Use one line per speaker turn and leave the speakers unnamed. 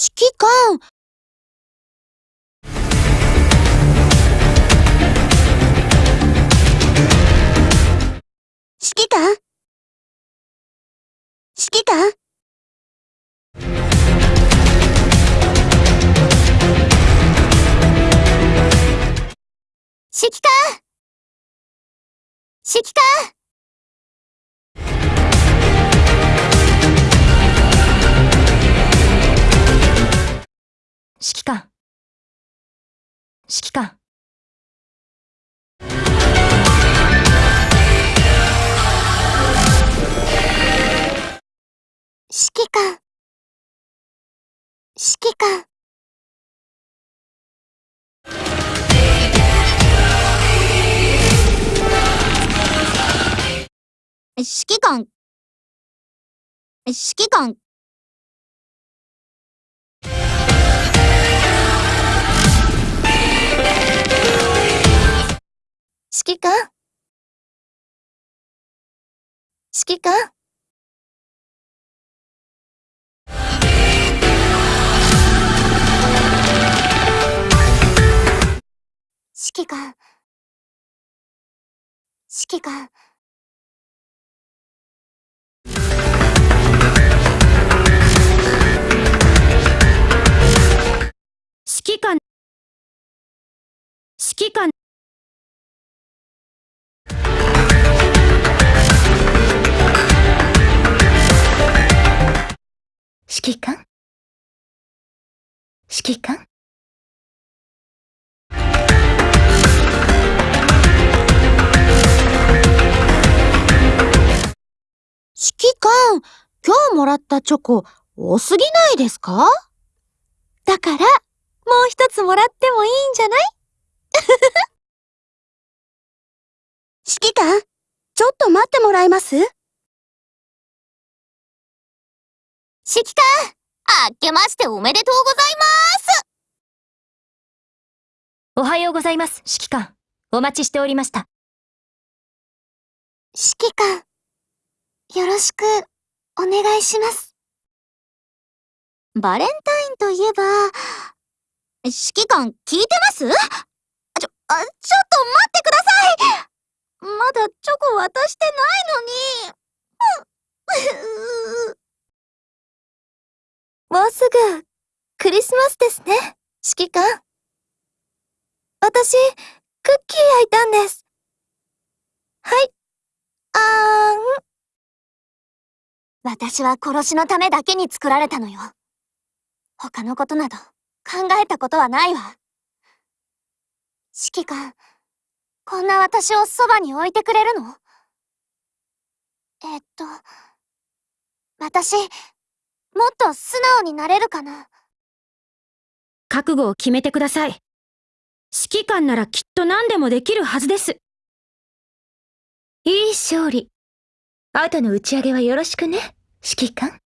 指揮官。指揮官？指揮官？指揮官？指揮官？指揮官。
指揮官。指揮官
指揮官指揮官指揮官指揮官？指揮官？指揮官指揮官指揮官。
指揮官。指揮官？指揮官？指揮官、
今日もらったチョコ多すぎないですか？だから、もう一つもらってもいいんじゃない？指揮官、ちょっと待ってもらえます？指揮官、あけましておめでとうございます
おはようございます、指揮官。お待ちしておりました。
指揮官、よろしくお願いします。バレンタインといえば、指揮官聞いてます？ちょ、あ、ちょっと待ってくださいまだチョコ渡してないのに。もうすぐ、クリスマスですね、指揮官。私、クッキー焼いたんです。はい。あーん。私は殺しのためだけに作られたのよ。他のことなど考えたことはないわ。指揮官、こんな私をそばに置いてくれるの？えっと、私、もっと素直になれるかな？
覚悟を決めてください。指揮官ならきっと何でもできるはずです。いい勝利。後の打ち上げはよろしくね、指揮官。